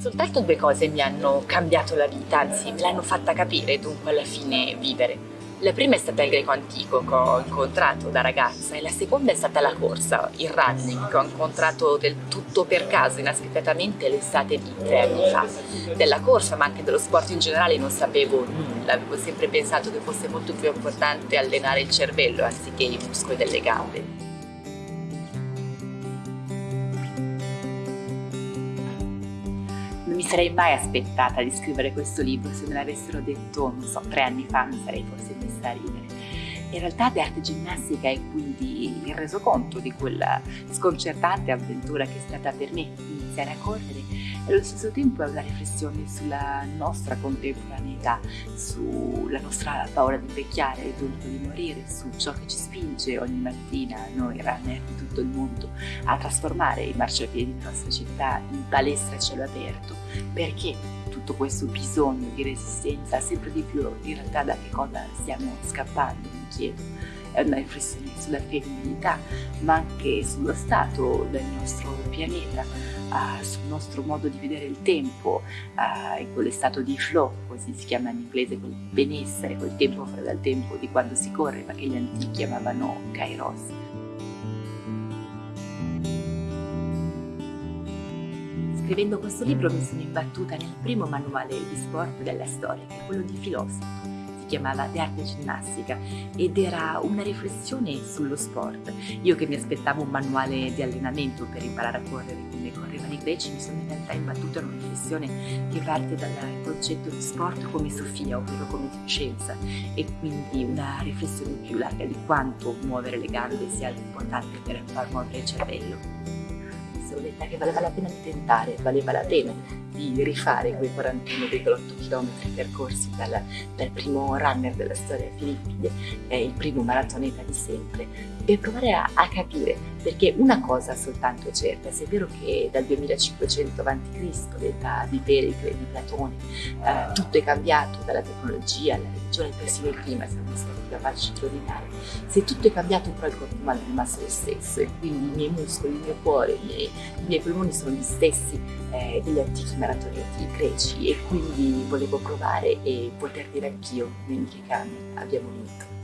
Soltanto due cose mi hanno cambiato la vita, anzi me l'hanno fatta capire dunque alla fine vivere. La prima è stata il greco antico che ho incontrato da ragazza e la seconda è stata la corsa, il running, che ho incontrato del tutto per caso, inaspettatamente, l'estate di tre anni fa. Della corsa ma anche dello sport in generale non sapevo nulla, avevo sempre pensato che fosse molto più importante allenare il cervello anziché i muscoli delle gambe. Sarei mai aspettata di scrivere questo libro, se me l'avessero detto, non so, tre anni fa mi sarei forse messa a ridere. In realtà l'arte ginnastica è quindi il resoconto di quella sconcertante avventura che è stata per me iniziare a correre. E allo stesso tempo è una riflessione sulla nostra contemporaneità, sulla nostra paura di invecchiare e dunque di morire, su ciò che ci spinge ogni mattina, noi runner di tutto il mondo, a trasformare i marciapiedi della nostra città in palestra a cielo aperto, perché tutto questo bisogno di resistenza sempre di più in realtà da che cosa stiamo scappando, mi chiedo è una riflessione sulla femminilità, ma anche sullo stato del nostro pianeta, uh, sul nostro modo di vedere il tempo, uh, in quello stato di flow, così si chiama in inglese, quel benessere, quel tempo fuori dal tempo di quando si corre, ma che gli antichi chiamavano kairos. Scrivendo questo libro mi sono imbattuta nel primo manuale di sport della storia, che è quello di filosofo chiamava The Arte Ginnastica ed era una riflessione sullo sport. Io che mi aspettavo un manuale di allenamento per imparare a correre come correvano i greci, mi sono in realtà imbattuta in una riflessione che parte dal concetto di sport come Sofia, ovvero come scienza, e quindi una riflessione più larga di quanto muovere le gambe sia importante per far muovere il cervello sono detta che valeva la pena di tentare, valeva la pena di rifare quei 41,8 km percorsi dal, dal, primo runner della storia Filippide, è il primo maratoneta di sempre, per provare a, a, capire, perché una cosa soltanto è certa, se è vero che dal 2500 a.C., l'età di Pericle, di Platone, eh, tutto è cambiato, dalla tecnologia alla religione, persino il clima siamo stati capaci di ordinare, se tutto è cambiato però il corpo umano è rimasto lo stesso e quindi i miei muscoli, il mio cuore, i miei, i miei polmoni sono gli stessi eh, degli antichi maratonieti greci e quindi volevo provare e poter dire anch'io, che cani abbiamo vinto.